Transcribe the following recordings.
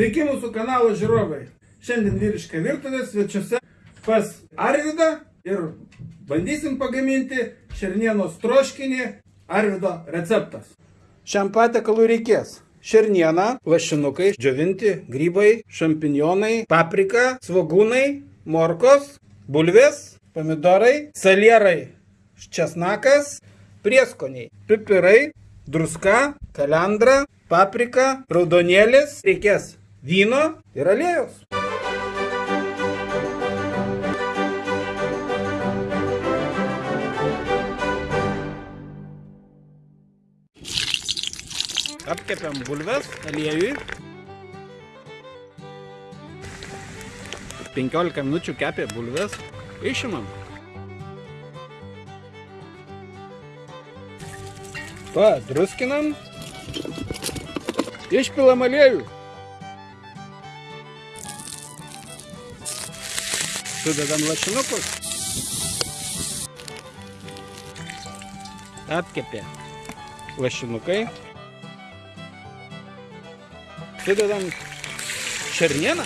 Sveiki mūsų kanalo žiūrovai. Šiandien vyriška virtuvė svečiuose pas Arvidą ir bandysim pagaminti šernienos troškinį Arvido receptas. Šiam patiekalui reikės šerniena, lašinukai, džiovinti, grybai, šampinjonai, paprika, svogūnai, morkos, bulvės, pomidorai, salierai, česnakas, prieskoniai, pipirai, druska, kalendra, paprika, raudonėlis, reikės vyno ir aliejus. Apkepiam bulves aliejui. 15 minučių kepė bulves. Išimam. Padruskinam. Išpilam aliejų. Sudedam lašinukus. Apkepė lašinukai. Sudedam šernieną.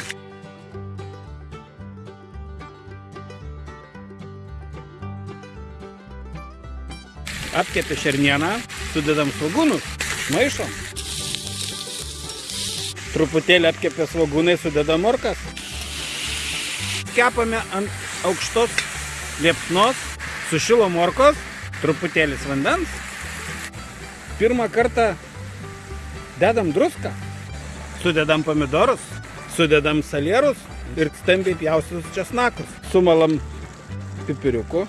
Apkepė šernieną, sudedam svogūnus, maišom. Truputėlį apkepė svogūnai, sudedam morkas. Kepame ant aukštos liepsnos, sušilo morkos, truputėlis vandens. Pirmą kartą dedam druską, sudedam pomidorus, sudedam salierus ir stambiai pjaustytus česnakus. Sumalam pipiriuku.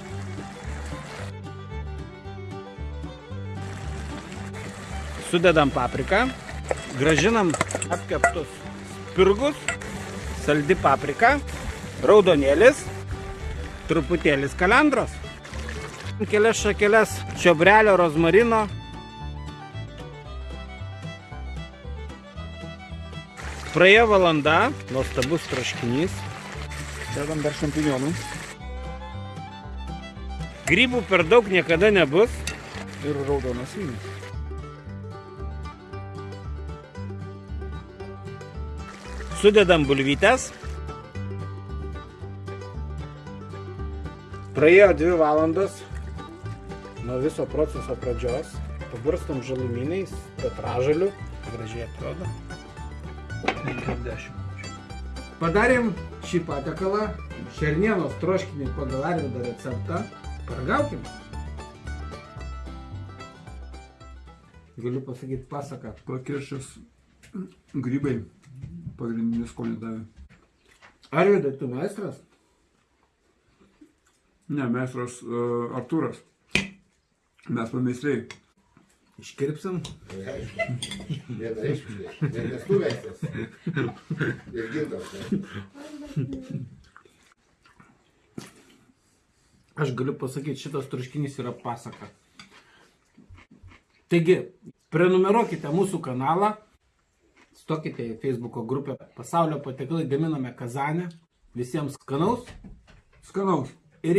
Sudedam papriką, gražinam apkeptus spirgus, saldi paprika, raudonėlis, truputėlis kalendros, kelias šakeles čiobrelio rozmarino, Praėjo valanda, nuostabus traškinys. Dedam dar šampinjonų Grybų per daug niekada nebus. ir raudonas vynas. Sudedam bulvytės. Praėjo dvi valandos nuo viso proceso pradžios. Paburstam žalumynais, petražaliu. Gražiai atrodo. 50. Padarėm šį patiekalą. Šernienos troškinį pagal Arvido receptą. Paragaukim. Galiu pasakyti pasaką. Pakiršęs grybai pagrindinį skonį davė. Arvidai, tu meistras? Ne, meistras uh, Artūras. Mes pameistriai. Iškirpsim. Vienareikšmiai. Ne- Nes tu meistras. Ir gintas. Aš galiu pasakyti, šitas troškinys yra pasaka. Taigi, prenumeruokite mūsų kanalą, stokite į Facebook'o grupę Pasaulio patiekalai gaminame Kazanę. Visiems skanaus Skanaus. Ir